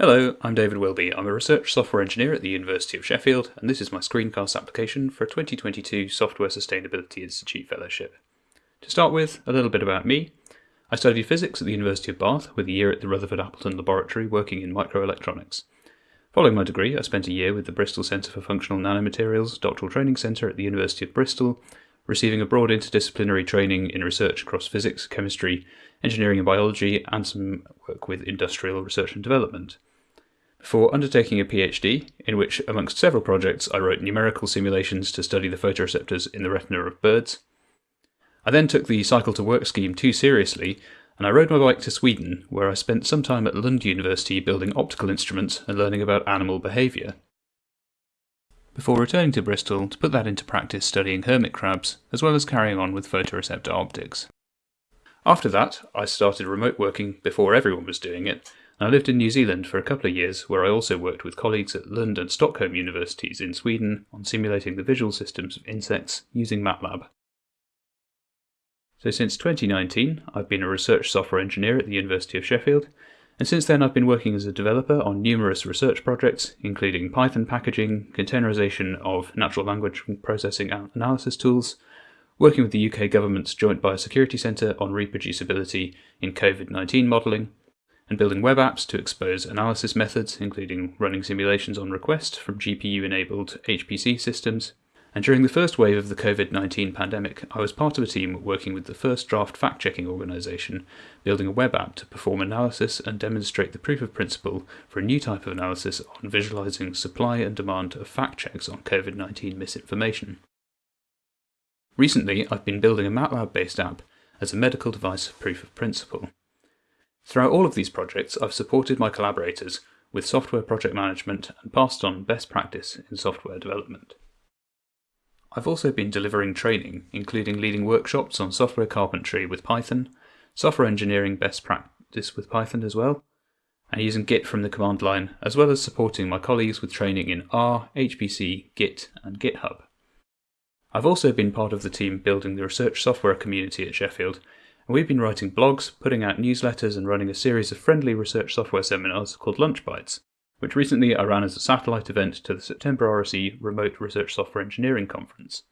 Hello, I'm David Wilby. I'm a research software engineer at the University of Sheffield, and this is my screencast application for a 2022 Software Sustainability Institute Fellowship. To start with, a little bit about me. I studied physics at the University of Bath with a year at the Rutherford Appleton Laboratory working in microelectronics. Following my degree, I spent a year with the Bristol Centre for Functional Nanomaterials Doctoral Training Centre at the University of Bristol, receiving a broad interdisciplinary training in research across physics, chemistry, engineering and biology, and some work with industrial research and development before undertaking a PhD, in which, amongst several projects, I wrote numerical simulations to study the photoreceptors in the retina of birds. I then took the cycle to work scheme too seriously, and I rode my bike to Sweden, where I spent some time at Lund University building optical instruments and learning about animal behaviour. Before returning to Bristol to put that into practice studying hermit crabs, as well as carrying on with photoreceptor optics. After that, I started remote working before everyone was doing it, I lived in New Zealand for a couple of years, where I also worked with colleagues at Lund and Stockholm universities in Sweden on simulating the visual systems of insects using MATLAB. So since 2019, I've been a research software engineer at the University of Sheffield, and since then I've been working as a developer on numerous research projects, including Python packaging, containerization of natural language processing and analysis tools, working with the UK government's Joint Biosecurity Centre on reproducibility in COVID 19 modelling, and building web apps to expose analysis methods, including running simulations on request from GPU enabled HPC systems. And during the first wave of the COVID 19 pandemic, I was part of a team working with the first draft fact checking organisation, building a web app to perform analysis and demonstrate the proof of principle for a new type of analysis on visualising supply and demand of fact checks on COVID 19 misinformation. Recently, I've been building a MATLAB based app as a medical device proof of principle. Throughout all of these projects, I've supported my collaborators with software project management and passed on best practice in software development. I've also been delivering training, including leading workshops on software carpentry with Python, software engineering best practice with Python as well, and using Git from the command line, as well as supporting my colleagues with training in R, HPC, Git, and GitHub. I've also been part of the team building the research software community at Sheffield and we've been writing blogs, putting out newsletters, and running a series of friendly research software seminars called Lunch Bites, which recently I ran as a satellite event to the SeptembRSE Remote Research Software Engineering Conference.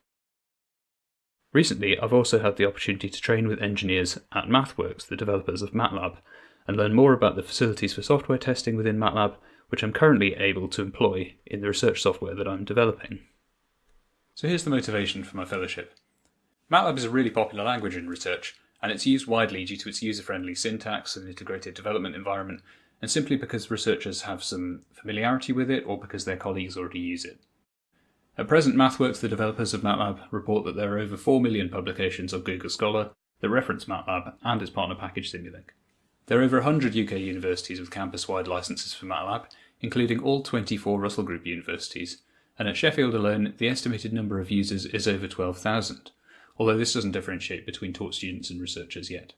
Recently, I've also had the opportunity to train with engineers at MathWorks, the developers of MATLAB, and learn more about the facilities for software testing within MATLAB, which I'm currently able to employ in the research software that I'm developing. So here's the motivation for my fellowship. MATLAB is a really popular language in research, and it's used widely due to its user-friendly syntax and integrated development environment, and simply because researchers have some familiarity with it or because their colleagues already use it. At present, MathWorks, the developers of MATLAB, report that there are over 4 million publications on Google Scholar that reference MATLAB and its partner package Simulink. There are over 100 UK universities with campus-wide licenses for MATLAB, including all 24 Russell Group universities, and at Sheffield alone, the estimated number of users is over 12,000 although this doesn't differentiate between taught students and researchers yet.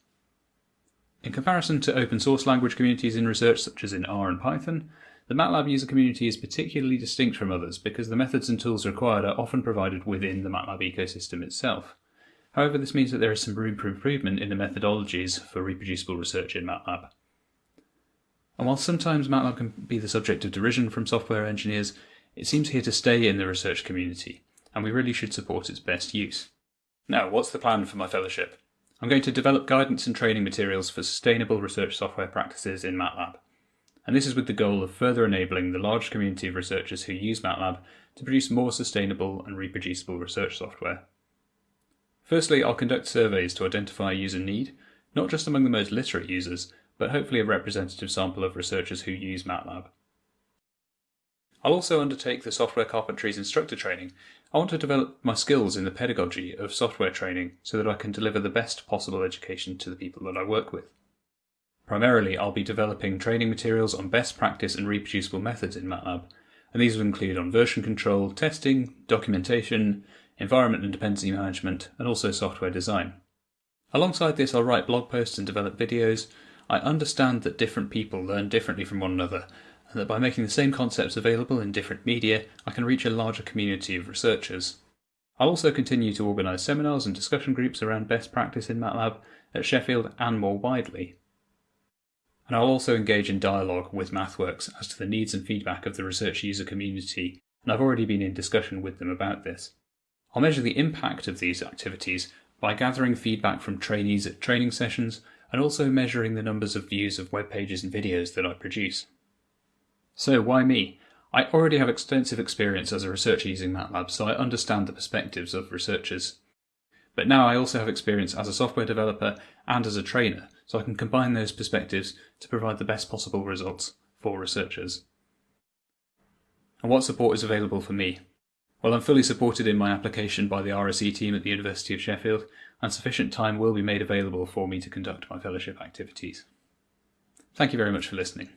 In comparison to open source language communities in research such as in R and Python, the MATLAB user community is particularly distinct from others because the methods and tools required are often provided within the MATLAB ecosystem itself. However, this means that there is some room for improvement in the methodologies for reproducible research in MATLAB. And while sometimes MATLAB can be the subject of derision from software engineers, it seems here to stay in the research community, and we really should support its best use. Now, what's the plan for my fellowship? I'm going to develop guidance and training materials for sustainable research software practices in MATLAB. And this is with the goal of further enabling the large community of researchers who use MATLAB to produce more sustainable and reproducible research software. Firstly, I'll conduct surveys to identify user need, not just among the most literate users, but hopefully a representative sample of researchers who use MATLAB. I'll also undertake the Software Carpentries instructor training. I want to develop my skills in the pedagogy of software training so that I can deliver the best possible education to the people that I work with. Primarily, I'll be developing training materials on best practice and reproducible methods in MATLAB, and these will include on version control, testing, documentation, environment and dependency management, and also software design. Alongside this, I'll write blog posts and develop videos. I understand that different people learn differently from one another, and that by making the same concepts available in different media, I can reach a larger community of researchers. I'll also continue to organise seminars and discussion groups around best practice in MATLAB at Sheffield and more widely. and I'll also engage in dialogue with MathWorks as to the needs and feedback of the research user community, and I've already been in discussion with them about this. I'll measure the impact of these activities by gathering feedback from trainees at training sessions and also measuring the numbers of views of web pages and videos that I produce. So, why me? I already have extensive experience as a researcher using MATLAB, so I understand the perspectives of researchers. But now I also have experience as a software developer and as a trainer, so I can combine those perspectives to provide the best possible results for researchers. And what support is available for me? Well, I'm fully supported in my application by the RSE team at the University of Sheffield, and sufficient time will be made available for me to conduct my fellowship activities. Thank you very much for listening.